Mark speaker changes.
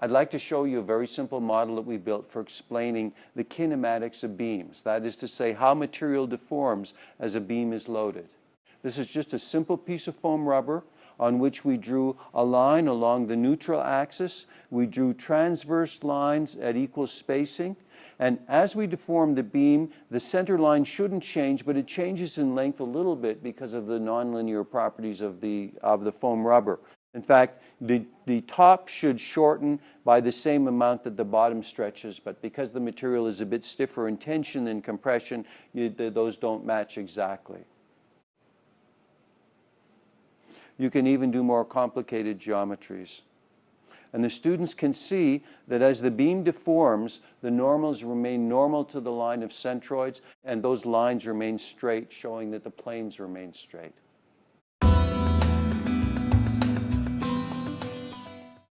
Speaker 1: I'd like to show you a very simple model that we built for explaining the kinematics of beams. That is to say, how material deforms as a beam is loaded. This is just a simple piece of foam rubber on which we drew a line along the neutral axis. We drew transverse lines at equal spacing. And as we deform the beam, the center line shouldn't change, but it changes in length a little bit because of the nonlinear properties of the, of the foam rubber. In fact, the, the top should shorten by the same amount that the bottom stretches, but because the material is a bit stiffer in tension than compression, you, those don't match exactly. You can even do more complicated geometries. And the students can see that as the beam deforms, the normals remain normal to the line of centroids, and those lines remain straight, showing that the planes remain straight.